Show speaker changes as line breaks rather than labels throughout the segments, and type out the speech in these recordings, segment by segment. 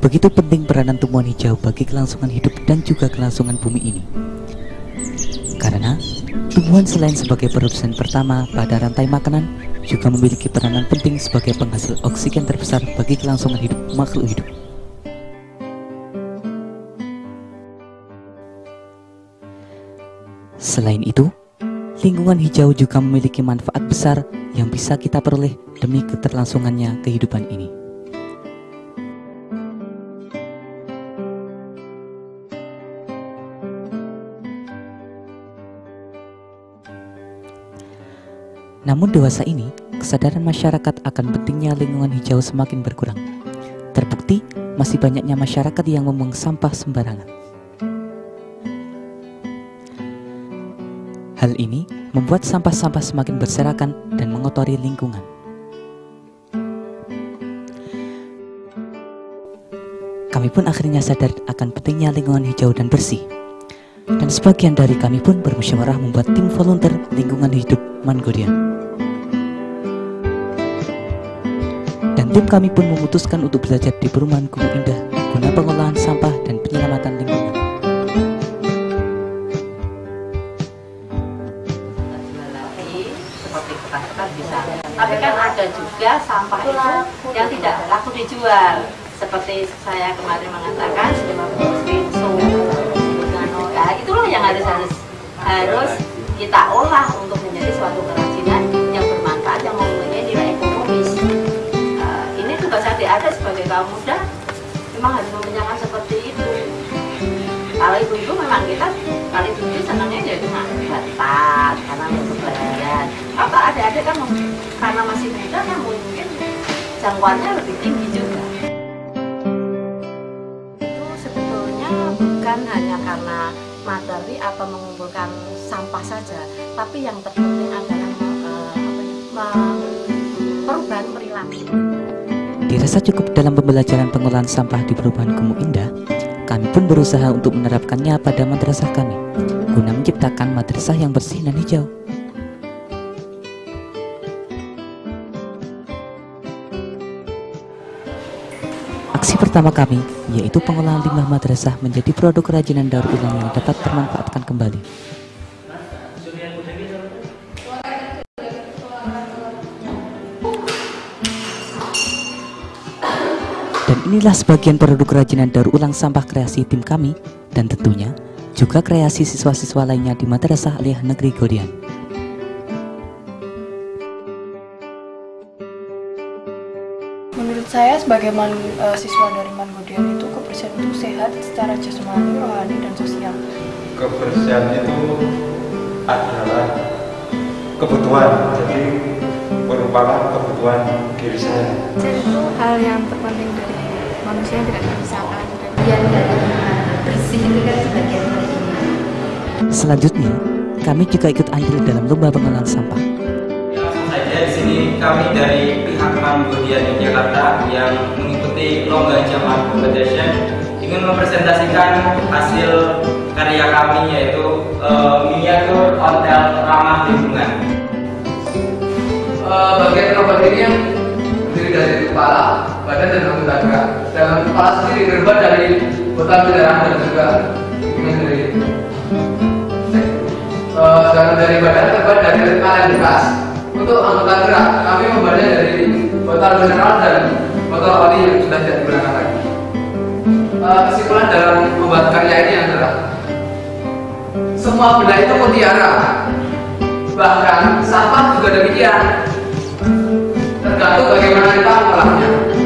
Begitu penting peranan tumbuhan hijau bagi kelangsungan hidup dan juga kelangsungan bumi ini. Karena tumbuhan selain sebagai produsen pertama pada rantai makanan, juga memiliki peranan penting sebagai penghasil oksigen terbesar bagi kelangsungan hidup makhluk hidup. Selain itu, lingkungan hijau juga memiliki manfaat besar yang bisa kita peroleh demi keterlangsungannya kehidupan ini. Namun dewasa ini, kesadaran masyarakat akan pentingnya lingkungan hijau semakin berkurang. Terbukti, masih banyaknya masyarakat yang membuang sampah sembarangan. Hal ini membuat sampah-sampah semakin berserakan dan mengotori lingkungan. Kami pun akhirnya sadar akan pentingnya lingkungan hijau dan bersih. Dan sebagian dari kami pun bermusyawarah membuat tim volunteer lingkungan hidup Mangodian. Tim kami pun memutuskan untuk belajar di perumahan Gunung Indah guna pengolahan sampah dan penyelamatan lingkungan.
Tapi kan ada juga sampah itu yang tidak laku dijual. Seperti saya kemarin mengatakan, itulah yang harus harus harus kita olah untuk menjadi suatu kerajinan sebagai kaum muda memang harus mempunyai seperti itu. Kalau ibu-ibu memang kita kalau ibu-ibu senangnya ya cuma batat karena untuk belajar apa ada-ada kan karena masih muda kan mungkin jangkauannya lebih tinggi juga. Itu sebetulnya bukan hanya karena materi atau mengumpulkan sampah saja tapi yang terpenting adalah uh, perubahan perilaku
Dirasa cukup dalam pembelajaran pengolahan sampah di perubahan Kumuh Indah, kami pun berusaha untuk menerapkannya pada madrasah kami, guna menciptakan madrasah yang bersih dan hijau. Aksi pertama kami, yaitu pengolahan limbah madrasah menjadi produk kerajinan daur ulang yang dapat termanfaatkan kembali. Inilah sebagian produk kerajinan daur ulang sampah kreasi tim kami dan tentunya juga kreasi siswa-siswa lainnya di Madrasah Aliyah Negeri Godian.
Menurut saya sebagai man, uh, siswa dari Mangodian itu kebersihan itu sehat secara jasmani, rohani, dan sosial.
Kebersihan itu adalah kebutuhan, jadi merupakan kebutuhan diri saya.
Jadi itu hal yang terpenting dari manusia yang tidak terpisahkan
dan bersih itu kan sebagian dari
Selanjutnya, kami juga ikut andil dalam lomba pengolahan sampah.
saja di sini kami dari pihak Mangodian Yogyakarta yang mengikuti lomba Jamal Competition ingin mempresentasikan hasil karya kami yaitu uh, miniatur hotel ramah lingkungan.
Uh, bagian robot ini yang terdiri dari kepala, badan dan anggota gerak. Dalam kepala sendiri terbuat dari botol darah dan juga ini dari uh, sedangkan dari badan terbuat dari kaleng bekas. Untuk anggota gerak, kami membuatnya dari botol mineral dan botol oli yang sudah tidak digunakan lagi. Uh, kesimpulan dalam membuat karya ini adalah semua benda itu mutiara bahkan sampah juga demikian tergantung bagaimana kita mengolahnya.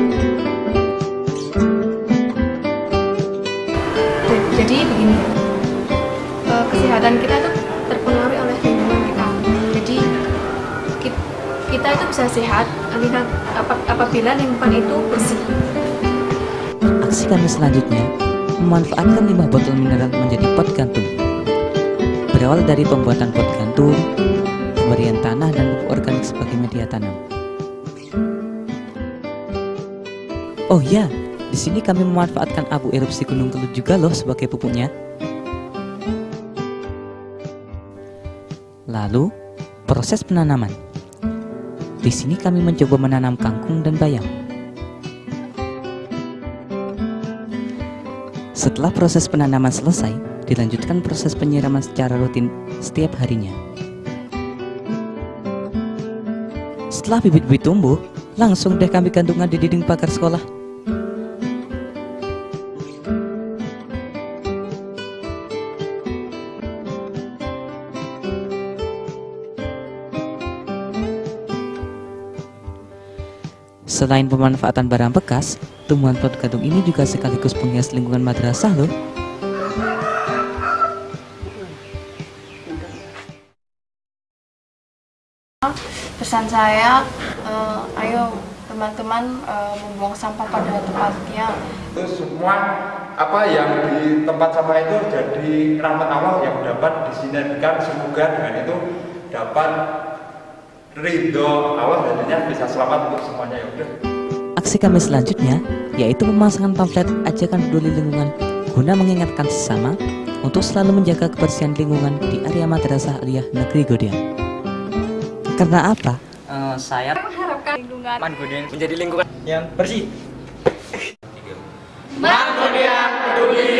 Sehat apabila lingkungan itu bersih.
Aksi kami selanjutnya memanfaatkan limbah botol mineral menjadi pot gantung. Berawal dari pembuatan pot gantung, pemberian tanah dan pupuk organik sebagai media tanam. Oh ya, di sini kami memanfaatkan abu erupsi Gunung Kelut juga loh sebagai pupuknya. Lalu, proses penanaman. Di sini kami mencoba menanam kangkung dan bayam. Setelah proses penanaman selesai, dilanjutkan proses penyiraman secara rutin setiap harinya. Setelah bibit-bibit tumbuh, langsung deh kami gantungan di dinding pagar sekolah. Selain pemanfaatan barang bekas, tumbuhan pot gantung ini juga sekaligus penghias lingkungan madrasah loh.
Pesan saya, eh, ayo teman-teman eh, membuang sampah pada tempatnya.
itu semua apa yang di tempat sampah itu jadi rahmat Allah yang dapat disinergikan semoga dengan itu dapat ridho Allah jadinya bisa selamat untuk semuanya ya udah.
Aksi kami selanjutnya yaitu pemasangan pamflet ajakan peduli lingkungan guna mengingatkan sesama untuk selalu menjaga kebersihan lingkungan di area Madrasah Aliyah Negeri Godia. Karena apa?
Uh, saya
mengharapkan lingkungan Mangudian
menjadi lingkungan yang bersih. Mangudian peduli